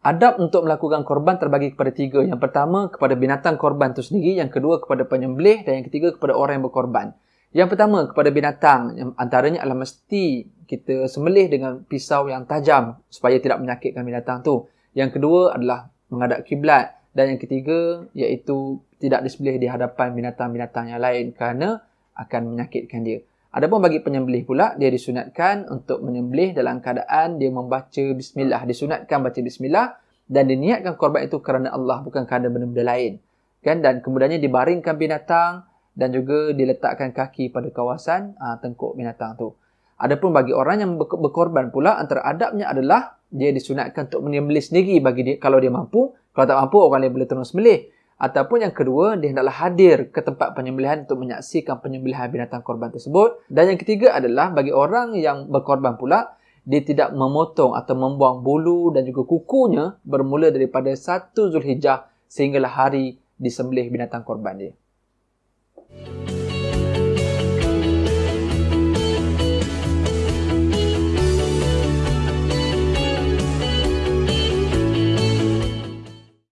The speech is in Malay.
Adab untuk melakukan korban terbagi kepada tiga. Yang pertama kepada binatang korban itu sendiri, yang kedua kepada penyembelih dan yang ketiga kepada orang yang berkorban. Yang pertama kepada binatang, yang antaranya adalah mesti kita sembelih dengan pisau yang tajam supaya tidak menyakitkan binatang tu. Yang kedua adalah menghadap kiblat dan yang ketiga iaitu tidak disembelih di hadapan binatang-binatang yang lain kerana akan menyakitkan dia. Adapun bagi penyembelih pula, dia disunatkan untuk menyembelih dalam keadaan dia membaca bismillah. Disunatkan baca bismillah dan diniatkan korban itu kerana Allah bukan kerana benda-benda lain. Kan? Dan kemudiannya dibaringkan binatang dan juga diletakkan kaki pada kawasan aa, ah, tengkuk binatang tu. Adapun bagi orang yang berkorban pula, antara adabnya adalah dia disunatkan untuk menyembelih sendiri bagi dia kalau dia mampu. Kalau tak mampu, orang lain boleh terus sembelih. Ataupun yang kedua, dia hendaklah hadir ke tempat penyembelihan untuk menyaksikan penyembelihan binatang korban tersebut. Dan yang ketiga adalah bagi orang yang berkorban pula, dia tidak memotong atau membuang bulu dan juga kukunya bermula daripada 1 Zulhijjah sehinggalah hari disembelih binatang korban dia.